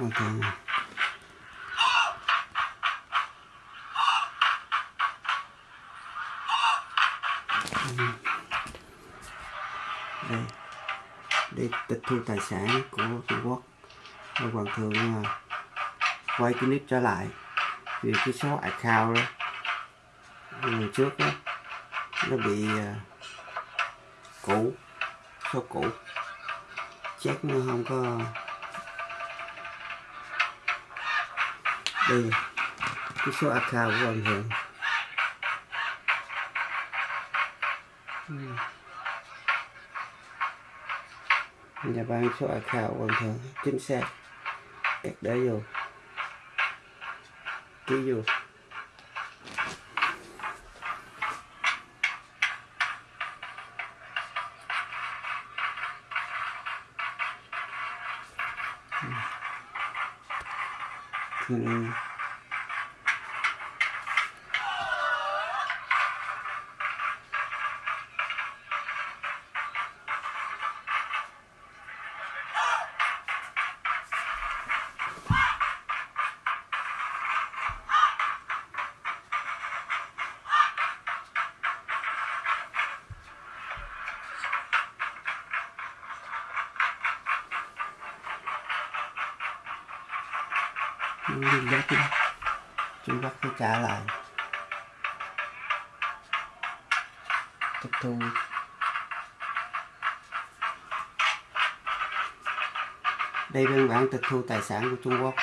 Hoàng đây đây tịch thu tài sản của Trung Quốc. Và hoàng thượng à, quay cái clip trở lại. Vì cái số account đó lần trước đó, nó bị à, cũ, số cũ. Chắc nó không có đây cái số account của hoàng hiện nhà ban số account của hoàng hiện chính xác. Cắt để vô. Ký vô. Mm-hmm. 嗯。Ừ. Trung kim, Trung Quốc phải trả lại. Tịch thu. Đây biên bản tịch thu tài sản của Trung Quốc.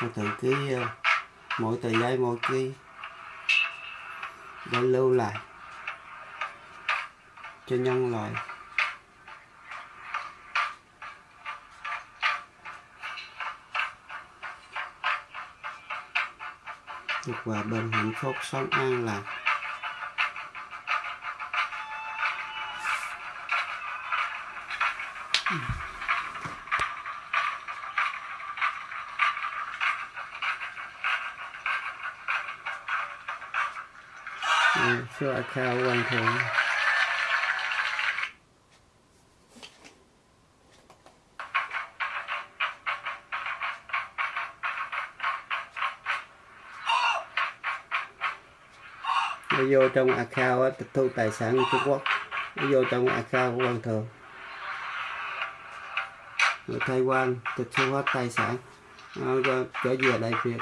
Tôi tự ký mỗi tờ giấy mỗi ký để lưu lại cho nhân loại. Được hòa bình hạnh phúc sống an lạc Sure, I can't one thing. Nó vô trong account tịch thu tài sản của Trung Quốc. Nó vô trong account của quan thường. Người Thái Quan tịch thu hết tài sản. Nó trở về Đại Việt.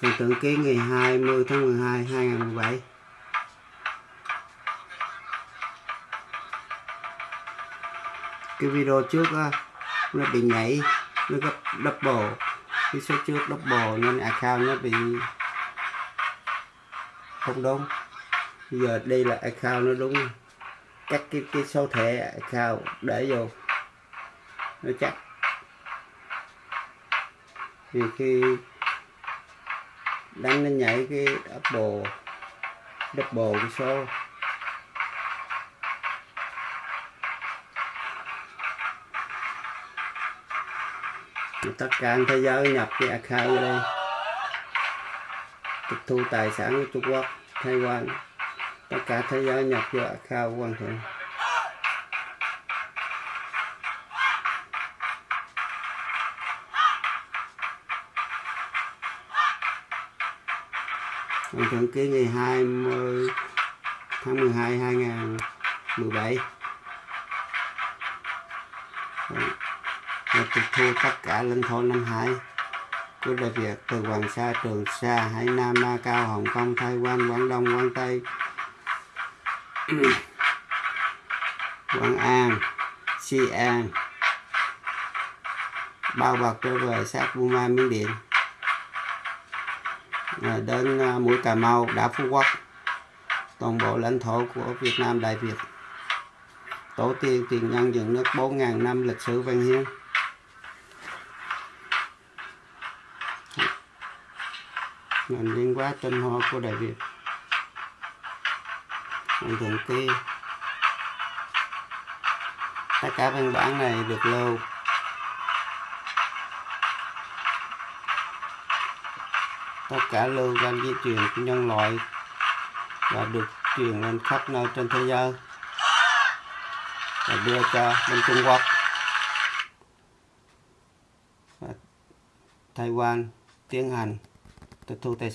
Thì tượng ký ngày 20 tháng 12 2017 cái video trước á, nó bị nhảy, nó gấp double cái số trước double nên account nó bị không đúng. Bây giờ đây là account nó đúng. Chắc cái cái số thẻ account để vô. Nó chắc. Vì khi đánh nó nhảy cái double double cái số. Tất cả thế giới nhập cái account đây. Tịch thu tài sản của Trung Quốc, Thái Quan. Tất cả thế giới nhập vô account của Hoàng thượng. Hoàng thượng ký ngày 20 tháng 12 2017 và tịch thu tất cả lãnh thổ năm Hải của Đại Việt từ Hoàng Sa, Trường Sa, Hải Nam, Ma Cao, Hồng Kông, Thái Quan, Quảng Đông, Quảng Tây, Quảng An, Si An, bao bọc trở về sát Burma, Miến Điện, à, đến à, mũi Cà Mau, đảo Phú Quốc, toàn bộ lãnh thổ của Việt Nam Đại Việt. Tổ tiên tiền nhân dựng nước 4.000 năm lịch sử văn hiến. Ngành liên quá tinh hoa của Đại Việt. Hoàng thượng kia tất cả văn bản này được lưu. Tất cả lưu danh di truyền của nhân loại và được truyền lên khắp nơi trên thế giới và đưa cho bên Trung Quốc. Và Taiwan tiến hành tôi thu tay